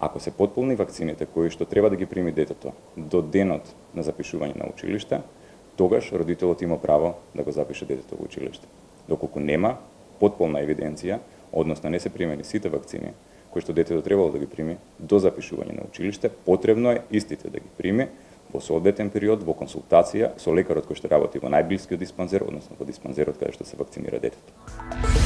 Ако се потполни вакцините кои што треба да ги прими детето до денот на запишување на училиште, тогаш родителот има право да го запише детето во училиште. Доколку нема потполна евиденција, односно не се примени сите вакцини кои што детето требало да ги прими до запишување на училиште, потребно е истите да ги прими во соодветен период во консултација со лекарот кој што работи во најблискиот диспанзер, односно во диспанзерот каде што се вакцинира детето.